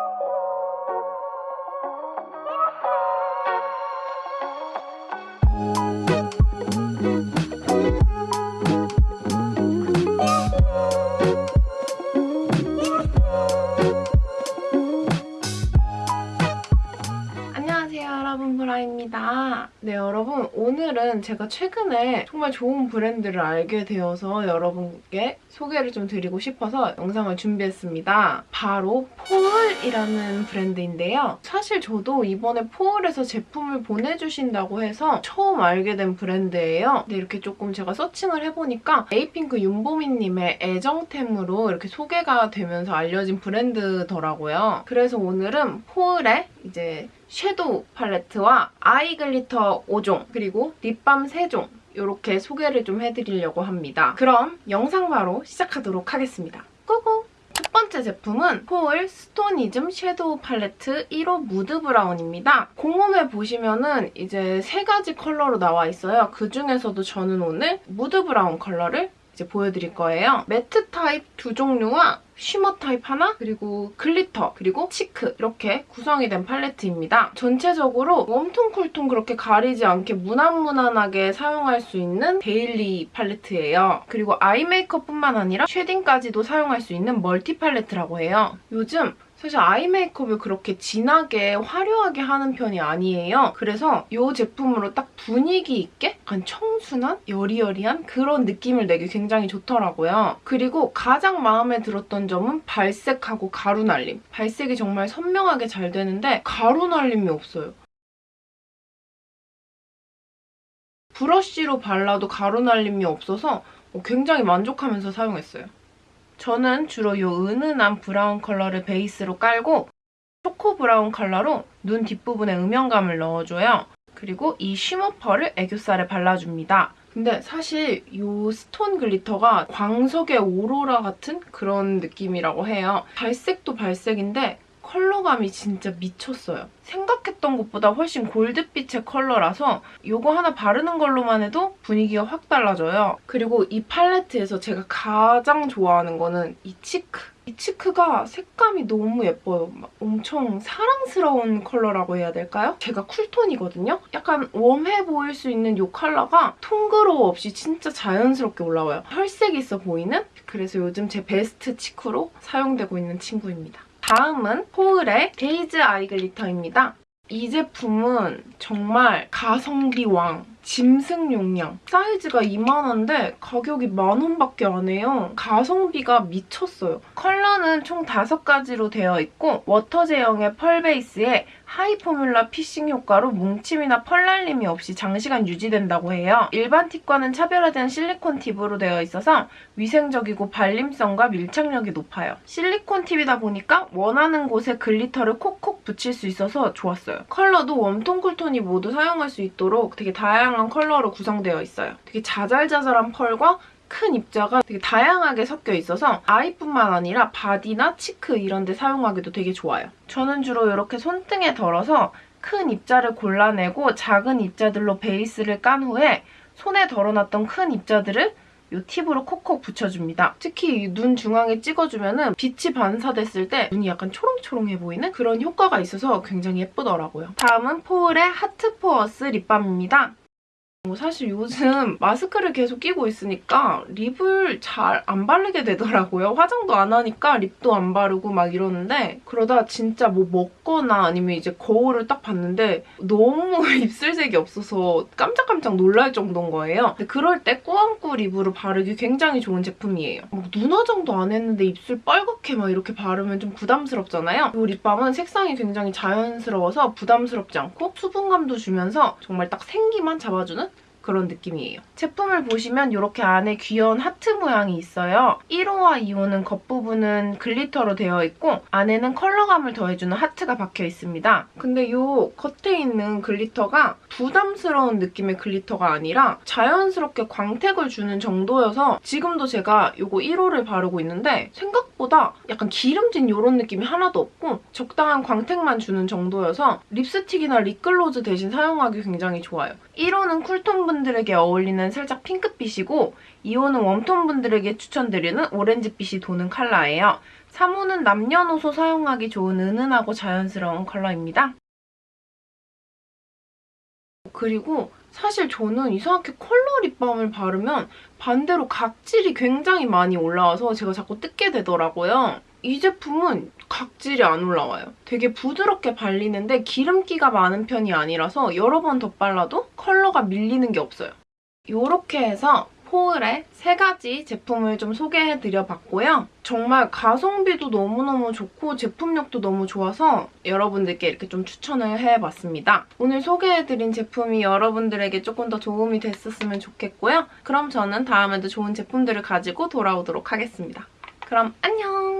안녕 네 여러분 오늘은 제가 최근에 정말 좋은 브랜드를 알게 되어서 여러분께 소개를 좀 드리고 싶어서 영상을 준비했습니다. 바로 포울이라는 브랜드인데요. 사실 저도 이번에 포울에서 제품을 보내주신다고 해서 처음 알게 된 브랜드예요. 근데 이렇게 조금 제가 서칭을 해보니까 에이핑크 윤보미님의 애정템으로 이렇게 소개가 되면서 알려진 브랜드더라고요. 그래서 오늘은 포울의 이제 섀도우 팔레트와 eye glitter 5종 그리고 립밤 3종 이렇게 소개를 좀 해드리려고 합니다. 그럼 영상 바로 시작하도록 하겠습니다. go go! 첫 번째 제품은 포울 스토니즘 섀도우 팔레트 1호 무드 브라운입니다. 공홈에 보시면은 이제 세 가지 컬러로 나와 있어요. 그중에서도 저는 오늘 무드 브라운 컬러를 이제 보여드릴 거예요. 매트 타입 두 종류와 shimmer 타입 하나, 그리고 glitter, 그리고 cheek 이렇게 구성이 된 팔레트입니다. 전체적으로 warm tone cool tone 그렇게 가리지 않게 무난무난하게 사용할 수 있는 데일리 팔레트예요. 그리고 아이 메이크업뿐만 아니라 shading까지도 사용할 수 있는 멀티 팔레트라고 해요. 요즘 사실 아이 메이크업을 그렇게 진하게 화려하게 하는 편이 아니에요. 그래서 이 제품으로 딱 분위기 있게 약간 청순한 여리여리한 그런 느낌을 내기 굉장히 좋더라고요. 그리고 가장 마음에 들었던 점은 발색하고 가루 날림. 발색이 정말 선명하게 잘 되는데 가루 날림이 없어요. 브러쉬로 발라도 가루 날림이 없어서 굉장히 만족하면서 사용했어요. 저는 주로 이 은은한 브라운 컬러를 베이스로 깔고 초코 브라운 컬러로 눈 뒷부분에 음영감을 넣어줘요. 그리고 이 shimmer 펄을 애교살에 발라줍니다. 근데 사실 이 스톤 glitter가 광석의 오로라 같은 그런 느낌이라고 해요. 발색도 발색인데 컬러감이 진짜 미쳤어요. 생각했던 것보다 훨씬 골드빛의 컬러라서 이거 하나 바르는 걸로만 해도 분위기가 확 달라져요. 그리고 이 팔레트에서 제가 가장 좋아하는 거는 이 cheek. 이 cheek가 색감이 너무 예뻐요. 막 엄청 사랑스러운 컬러라고 해야 될까요? 제가 cool tone이거든요? 약간 웜해 보일 수 있는 이 컬러가 톤그로 없이 진짜 자연스럽게 올라와요. 혈색 있어 보이는? 그래서 요즘 제 베스트 cheek로 사용되고 있는 친구입니다. 다음은 포울의 데이즈 eye glitter입니다. 이 제품은 정말 가성비 왕, 짐승 용량. 사이즈가 이만한데 가격이 만원밖에 안 해요. 가성비가 미쳤어요. 컬러는 총 5가지로 되어 있고 워터 제형의 펄 베이스에 high formula fixing 효과로 뭉침이나 펄 날림이 없이 장시간 유지된다고 해요. 일반 팁과는 차별화된 실리콘 팁으로 되어 있어서 위생적이고 발림성과 밀착력이 높아요. 실리콘 팁이다 보니까 원하는 곳에 glitter를 콕콕 붙일 수 있어서 좋았어요. 컬러도 warm tone, cool tone이 모두 사용할 수 있도록 되게 다양한 컬러로 구성되어 있어요. 되게 자잘자잘한 펄과 큰 입자가 되게 다양하게 섞여 있어서 eye뿐만 아니라 바디나 cheek 이런 데 사용하기도 되게 좋아요. 저는 주로 이렇게 손등에 덜어서 큰 입자를 골라내고 작은 입자들로 베이스를 깐 후에 손에 덜어놨던 큰 입자들을 이 팁으로 콕콕 붙여줍니다. 특히 눈 중앙에 찍어주면 빛이 반사됐을 때 눈이 약간 초롱초롱해 보이는 그런 효과가 있어서 굉장히 예쁘더라고요. 다음은 포울의 하트 포어스 립밤입니다. 뭐 사실 요즘 마스크를 계속 끼고 있으니까 립을 잘 안 바르게 되더라고요. 화장도 안 하니까 립도 안 바르고 막 이러는데 그러다 진짜 뭐 먹거나 아니면 이제 거울을 딱 봤는데 너무 입술색이 없어서 깜짝깜짝 놀랄 정도인 거예요. 그럴 때 꾸안꾸 립으로 바르기 굉장히 좋은 제품이에요. 뭐눈 화장도 안 했는데 입술 빨갛게 막 이렇게 바르면 좀 부담스럽잖아요. 이 립밤은 색상이 굉장히 자연스러워서 부담스럽지 않고 수분감도 주면서 정말 딱 생기만 잡아주는 그런 느낌이에요. 제품을 보시면 이렇게 안에 귀여운 하트 모양이 있어요. 1호와 2호는 겉부분은 glitter로 되어 있고 안에는 컬러감을 더해주는 하트가 박혀 있습니다. 근데 이 겉에 있는 glitter가 부담스러운 느낌의 glitter가 아니라 자연스럽게 광택을 주는 정도여서 지금도 제가 이거 1호를 바르고 있는데 생각보다 약간 기름진 이런 느낌이 하나도 없고 적당한 광택만 주는 정도여서 립스틱이나 립글로즈 대신 사용하기 굉장히 좋아요. 1호는 cool tone 분들에게 어울리는 살짝 핑크빛이고 2호는 웜톤 분들에게 추천드리는 오렌지빛이 도는 컬러예요. 사무는 남녀노소 사용하기 좋은 은은하고 자연스러운 컬러입니다. 그리고 사실 저는 이상하게 컬러 립밤을 바르면 반대로 각질이 굉장히 많이 올라와서 제가 자꾸 뜯게 되더라고요. 이 제품은 각질이 안 올라와요. 되게 부드럽게 발리는데 기름기가 많은 편이 아니라서 여러 번 덧발라도 컬러가 밀리는 게 없어요. 이렇게 해서 포을의 세 가지 제품을 좀 소개해드려 봤고요. 정말 가성비도 너무너무 좋고 제품력도 너무 좋아서 여러분들께 이렇게 좀 추천을 해봤습니다. 오늘 소개해드린 제품이 여러분들에게 조금 더 도움이 됐었으면 좋겠고요. 그럼 저는 다음에도 좋은 제품들을 가지고 돌아오도록 하겠습니다. 그럼 안녕!